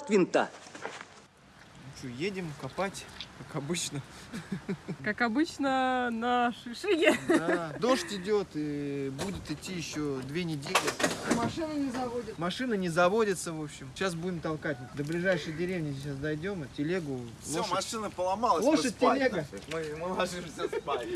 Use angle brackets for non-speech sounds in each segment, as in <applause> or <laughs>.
от винта. Что, едем копать, как обычно. <laughs> Как обычно на шишиге. Да. Дождь идет и будет идти еще две недели. Машина не заводит. Машина не заводится, в общем. Сейчас будем толкать. До ближайшей деревни сейчас дойдем, и телегу, Все, лошадь. машина поломалась. Лошадь, телега. <laughs> Мы, мы ложимся спать.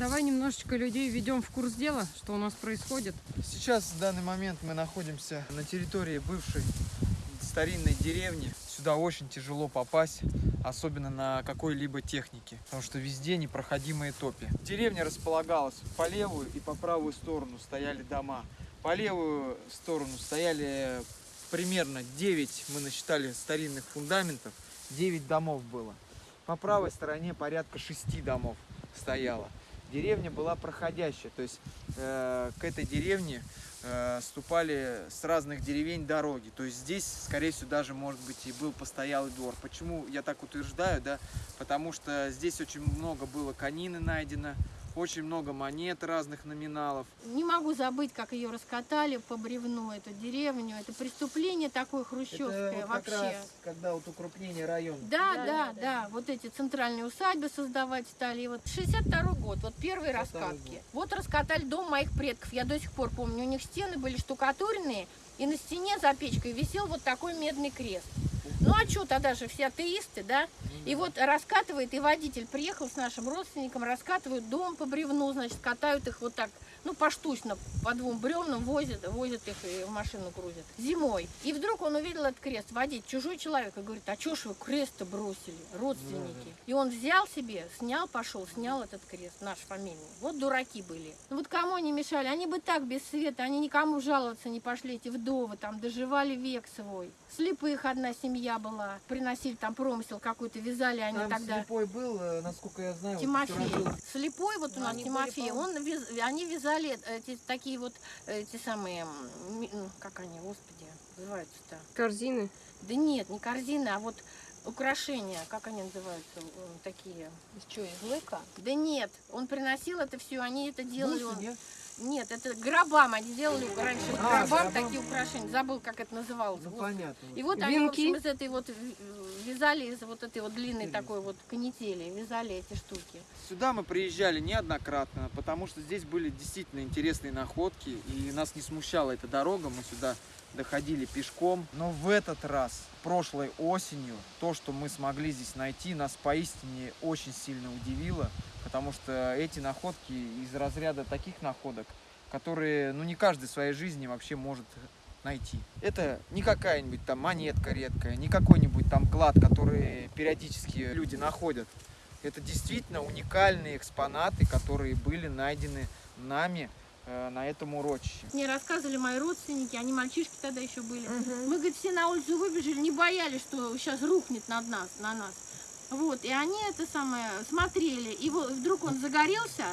Давай немножечко людей введем в курс дела, что у нас происходит. Сейчас, в данный момент, мы находимся на территории бывшей старинной деревни. Сюда очень тяжело попасть, особенно на какой-либо технике, потому что везде непроходимые топи. Деревня располагалась по левую и по правую сторону стояли дома. По левую сторону стояли примерно 9, мы насчитали старинных фундаментов, 9 домов было. По правой стороне порядка 6 домов стояло. Деревня была проходящая, то есть э, к этой деревне э, ступали с разных деревень дороги. То есть здесь, скорее всего, даже, может быть, и был постоялый двор. Почему я так утверждаю, да? Потому что здесь очень много было конины найдено, очень много монет разных номиналов. Не могу забыть, как ее раскатали по бревну, эту деревню. Это преступление такое хрущевское вообще. когда вот укрупнение района. Да, да, да, Вот эти центральные усадьбы создавать стали. И вот 62 год, вот первые 62 раскатки. год. Вот раскатали дом моих предков. Я до сих пор помню, у них стены были штукатуренные, и на стене за печкой висел вот такой медный крест. Ну а что тогда же все атеисты, да? И вот раскатывает, и водитель приехал с нашим родственником, раскатывают дом по бревну, значит, катают их вот так, ну, поштучно, по двум бревнам возят, возят их и в машину грузят. Зимой. И вдруг он увидел этот крест, водитель, чужой человек, и говорит, а чё ж вы крест-то бросили, родственники? И он взял себе, снял, пошел, снял этот крест, наш фамильный. Вот дураки были. Ну вот кому они мешали? Они бы так без света, они никому жаловаться не пошли, эти вдовы там доживали век свой. Слепых одна семья была, приносили там промысел какой-то, вязали они Там тогда. слепой был, э, насколько я знаю, вот Тимофей. жил Слепой вот у нас они Тимофей, были, он вяз- они вязали эти такие вот эти самые, ну, как они, господи, называются-то? Корзины. Да нет, не корзины, а вот украшения, как они называются, такие. Из чего, из лыка? Да нет, он приносил это все, они это делали. Бусы, он- нет? Нет, это гробам, они делали раньше А, гробам такие украшения, забыл, как это называлось. Ну господи. понятно. И вот они, в Венки. общем, из этой вот в- вязали из вот этой вот длинной такой вот канители, вязали эти штуки. Сюда мы приезжали неоднократно, потому что здесь были действительно интересные находки, и нас не смущала эта дорога, мы сюда доходили пешком. Но в этот раз, прошлой осенью, то, что мы смогли здесь найти, нас поистине очень сильно удивило, потому что эти находки из разряда таких находок, которые, ну, не каждый в своей жизни вообще может найти. Это не какая-нибудь там монетка редкая, не какой-нибудь там клад, который периодически люди находят. Это действительно уникальные экспонаты, которые были найдены нами на этом урочище. Мне рассказывали мои родственники, они мальчишки тогда еще были. Мы, говорит, все на улицу выбежали, не боялись, что сейчас рухнет над нас, на нас. Вот, и они это самое смотрели, и вот вдруг он загорелся,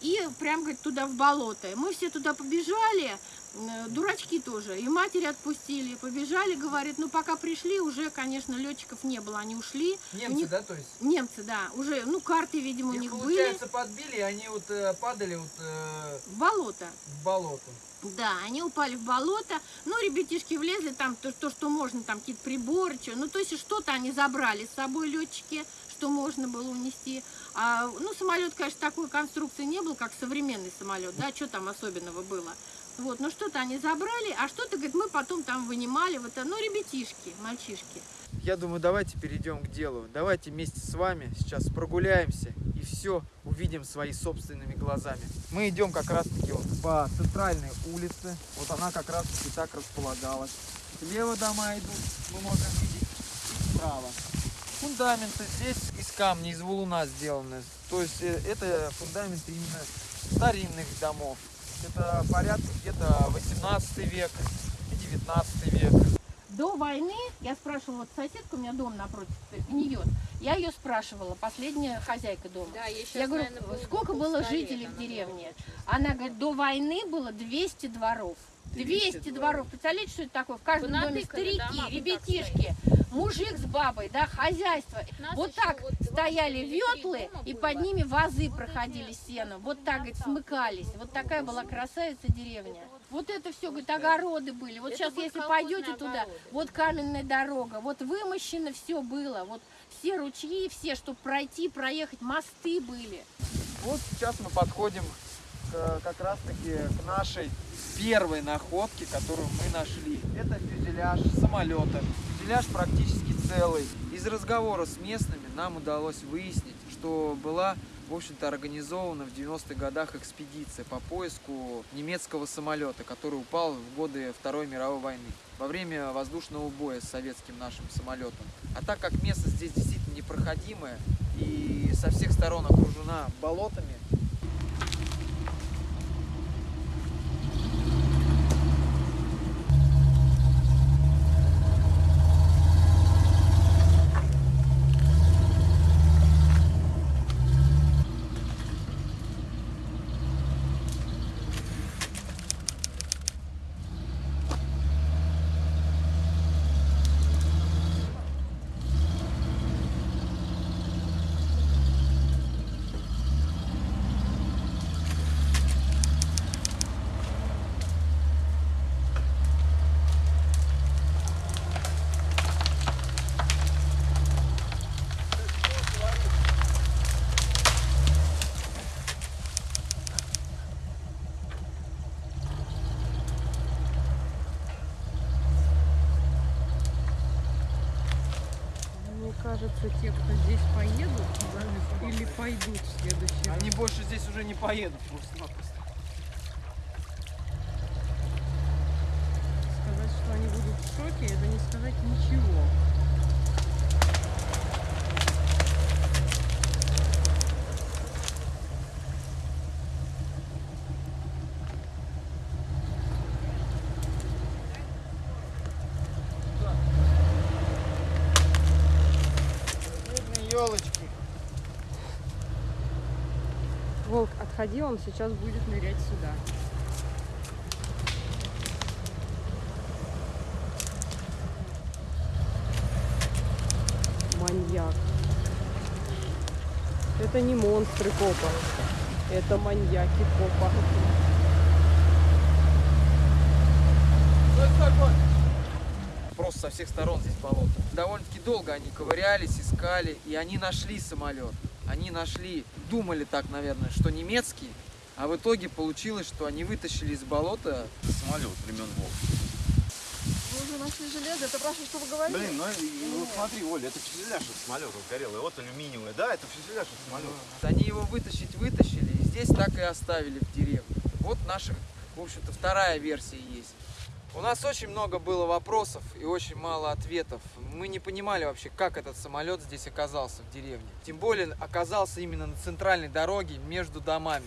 и прям, говорит, туда в болото. Мы все туда побежали, э, дурачки тоже, и матери отпустили, побежали, говорит, ну пока пришли, уже, конечно, летчиков не было, они ушли. Немцы, них- да, то есть? Немцы, да, уже, ну карты, видимо, у Их, них были получается, подбили, и они вот э, падали вот э, в болото. в болото. Да, они упали в болото. Ну, ребятишки влезли, там то, то, что можно, там какие-то приборы, чё. ну, то есть что-то они забрали с собой летчики, что можно было унести. А, ну, самолет, конечно, такой конструкции не был, как современный самолет, да, что там особенного было. Вот, ну что-то они забрали, а что-то, говорит, мы потом там вынимали, вот, ну, ребятишки, мальчишки. Я думаю, давайте перейдем к делу. Давайте вместе с вами сейчас прогуляемся и все увидим своими собственными глазами. Мы идем как раз таки вот по центральной улице. Вот она как раз таки так располагалась. Слева дома идут, мы можем видеть, справа. Фундаменты здесь камня, из валуна сделаны. То есть э, это фундаменты именно старинных домов. Это порядка где-то 18 век и 19 век. До войны, я спрашивала, вот соседка, у меня дом напротив гниет, я ее спрашивала, последняя хозяйка дома. Да, щас, Я говорю, наверное, будет сколько было жителей в деревне? Она говорит, до войны было 200 дворов. 200, 200 дворов. Представляете, что это такое? В каждом доме старики, дома, ребятишки, мужик с бабой, да, хозяйство. Нас Вот так вот стояли ветлы, и под ними вазы проходили сеном. Вот так, говорит, смыкались. Вот такая была красавица деревня. Вот это все, говорит, огороды были. Вот Это сейчас, если пойдете туда, огороды. вот каменная дорога, вот вымощено все было. Вот все ручьи, все, чтобы пройти, проехать, мосты были. Вот сейчас мы подходим к, как раз таки к нашей первой находке, которую мы нашли. Это фюзеляж самолета. Фюзеляж практически целый. Из разговора с местными нам удалось выяснить, что была в общем-то, организована в 90-х годах экспедиция по поиску немецкого самолета, который упал в годы Второй мировой войны во время воздушного боя с советским нашим самолетом. А так как место здесь действительно непроходимое и со всех сторон окружена болотами, Мне кажется, те, кто здесь поедут, или пойдут в следующий раз. они больше здесь уже не поедут просто-напросто. Сказать, что они будут в шоке, это не сказать ничего. Волк, отходи, он сейчас будет нырять сюда. Маньяк. Это не монстры копа. Это маньяки копа. Просто со всех сторон здесь болото. Довольно-таки долго они ковырялись, искали, и они нашли самолет. Они нашли, думали так, наверное, что немецкий, а в итоге получилось, что они вытащили из болота Самолет времен Волга. Вы уже нашли железо, это про что вы говорили? Блин, ну, ну смотри, Оля, это фюзеляж от самолета сгорелый. Вот алюминиевый. Да, это фюзеляж от самолета. Они его вытащить вытащили и здесь так и оставили в деревне. Вот наша, в общем-то, вторая версия есть. У нас очень много было вопросов и очень мало ответов. Мы не понимали вообще, как этот самолет здесь оказался в деревне. Тем более оказался именно на центральной дороге между домами.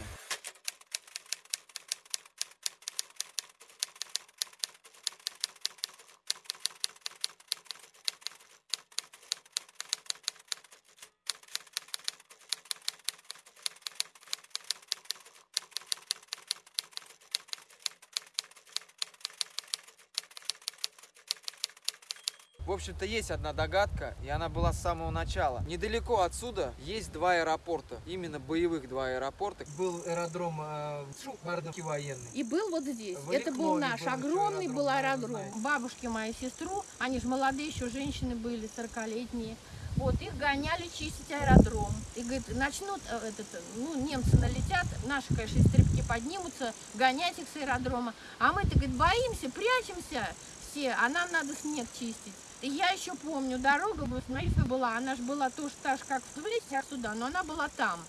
Общем-то, есть одна догадка, и она была с самого начала. Недалеко отсюда есть два аэропорта, именно боевых два аэропорта. Был аэродром э, военный. И был вот здесь. В Это был наш был огромный аэродром, был аэродром. знаете. Бабушки моей сестру, они же молодые еще женщины были, 40-летние. Вот, их гоняли чистить аэродром. И, говорит, начнут, э, этот, э, ну, немцы налетят, наши, конечно, истребки поднимутся, гонять их с аэродрома. А мы-то, говорит, боимся, прячемся все, а нам надо снег чистить. И я еще помню, дорога в Исмаильске была, она же была тоже так же, как в Тбилиси, а сюда, но она была там.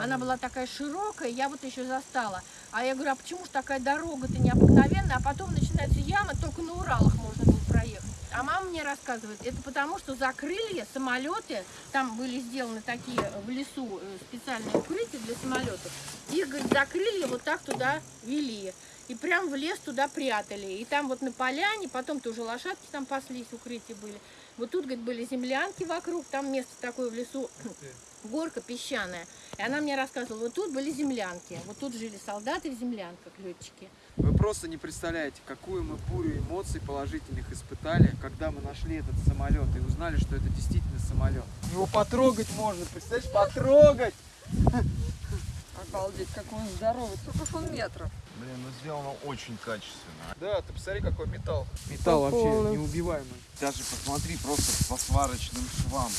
Она была такая широкая, я вот еще застала. А я говорю, а почему же такая дорога-то необыкновенная? А потом начинается яма, только на Уралах можно было проехать. А мама мне рассказывает, это потому, что закрыли самолеты, там были сделаны такие в лесу э, специальные укрытия для самолетов. Их, говорит, закрыли, вот так туда вели. И прям в лес туда прятали. И там вот на поляне, потом тоже лошадки там паслись, укрытия были. Вот тут, говорит, были землянки вокруг, там место такое в лесу, <clears throat> горка песчаная. И она мне рассказывала, вот тут были землянки, вот тут жили солдаты в землянках, летчики. Вы просто не представляете, какую мы бурю эмоций положительных испытали, когда мы нашли этот самолет и узнали, что это действительно самолет. Его потрогать можно, представляешь, потрогать! <laughs> Обалдеть, как он здоровый. Сколько он метров? Блин, ну сделано очень качественно. Да, ты посмотри, какой металл. Металл По вообще неубиваемый. Даже посмотри просто по сварочным швам.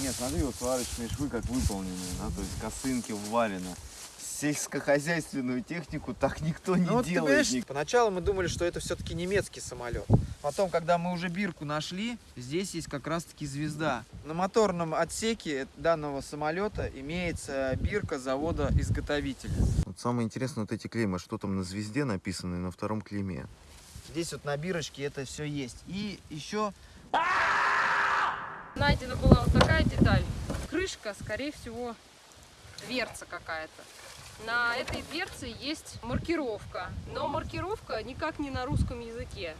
Нет, смотри, вот сварочные швы как выполнены, да, то есть косынки ввалены. Сельскохозяйственную технику так никто не Ну вот ты делает. понимаешь, поначалу мы думали, что это все-таки немецкий самолет. Потом, когда мы уже бирку нашли, здесь есть как раз-таки звезда. На моторном отсеке данного самолета имеется бирка завода-изготовителя. Вот самое интересное, вот эти клеймы, что там на звезде написано и на втором клейме. Здесь вот на бирочке это все есть. И еще Найдена была вот такая деталь. Крышка, скорее всего, дверца какая-то. На этой дверце есть маркировка, но маркировка никак не на русском языке.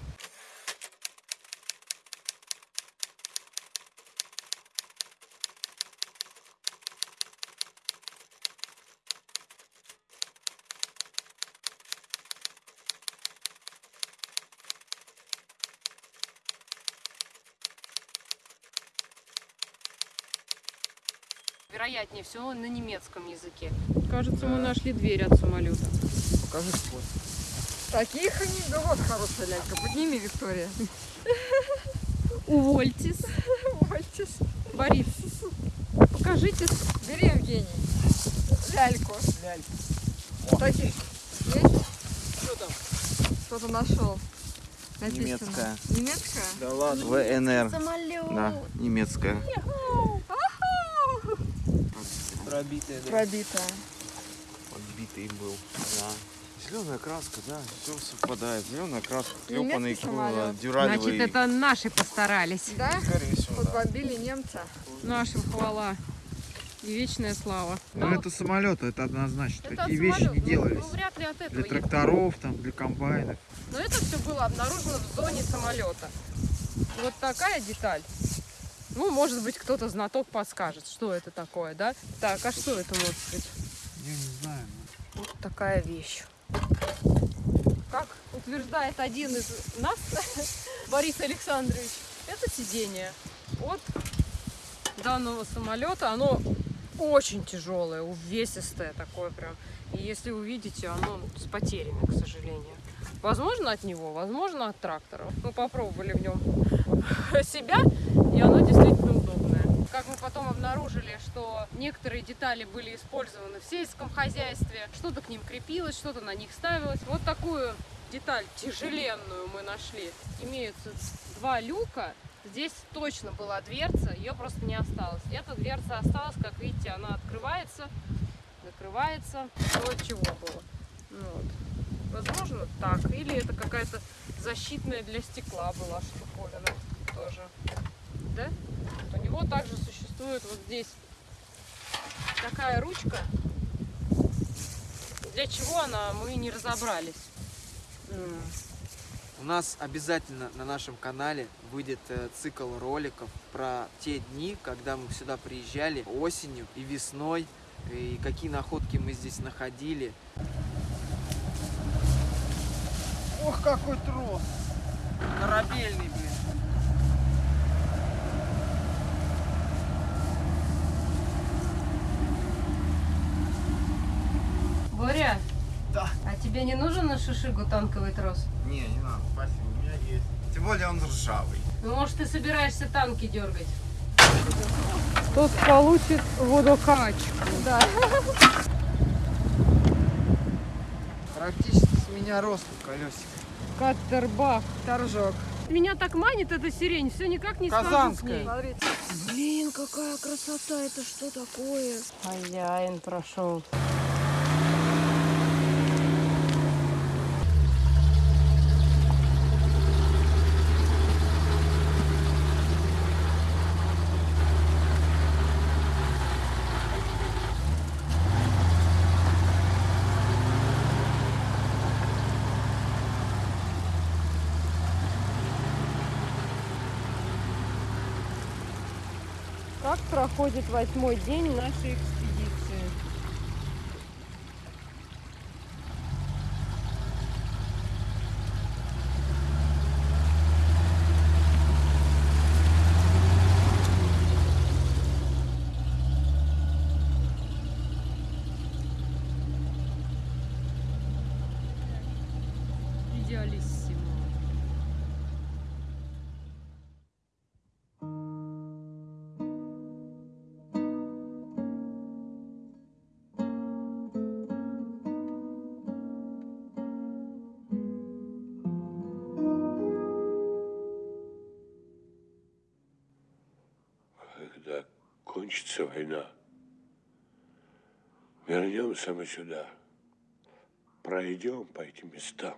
Вероятнее всего на немецком языке. Кажется, мы нашли дверь от самолета. покажи спот. Таких анекдот, хорошая лялька. Подними, Виктория. Увольтесь. Увольтесь. Борис, покажите. Бери, Евгений. Ляльку. Лялька. Таких есть? Что там? Что-то нашел. Написано. Немецкая. Немецкая? Да ладно. ВНР. Самолет. Да, немецкая. Пробитая, да. Пробитая. Подбитый был. Да. Зеленая краска, да, все совпадает. Зеленая краска, клепанный Немецкий самолет. дюралевый. Значит, это наши постарались. Да? Скорее всего, да. Подбомбили немца. Нашим хвала и вечная слава. Ну это самолеты, это однозначно. Это Такие вещи не самолета. делались. Ну, вряд ли от этого. Для тракторов, там, для комбайнов. Но это все было обнаружено в зоне самолета. Вот такая деталь. Ну, может быть, кто-то знаток подскажет, что это такое, да? Так, а что это может быть? Я не знаю. ну. Вот такая вещь. Как утверждает один из нас, <laughs> Борис Александрович, это сиденье от данного самолета. Оно очень тяжелое, увесистое такое прям. И если увидите, оно с потерями, к сожалению. Возможно от него, возможно от трактора. Мы попробовали в нем <laughs> себя, оно действительно удобное. Как мы потом обнаружили, что некоторые детали были использованы в сельском хозяйстве, что-то к ним крепилось, что-то на них ставилось. Вот такую деталь тяжеленную мы нашли. Имеются два люка. Здесь точно была дверца, ее просто не осталось. Эта дверца осталась, как видите, она открывается, закрывается. Вот чего было. Ну вот. Возможно, так. Или это какая-то защитная для стекла была штуковина тоже. Да? У него также существует вот здесь такая ручка. Для чего она, мы не разобрались. У нас обязательно на нашем канале выйдет э, цикл роликов про те дни, когда мы сюда приезжали осенью и весной, и какие находки мы здесь находили. Ох, какой трос! Корабельный, блин. Боря, Да. а тебе не нужен на шишигу танковый трос? Не, не надо, спасибо, у меня есть. Тем более он ржавый. Ну, может, ты собираешься танки дергать? тот получит водокачку. Да. Практически с меня ростом колесик. Каттербах. Торжок. Меня так манит эта сирень, все никак не схожу с Казанская. ней. Смотрите. Блин, какая красота, это что такое? Хозяин прошел. Как проходит восьмой день нашей экспедиции? Кончится война, вернемся мы сюда, пройдем по этим местам.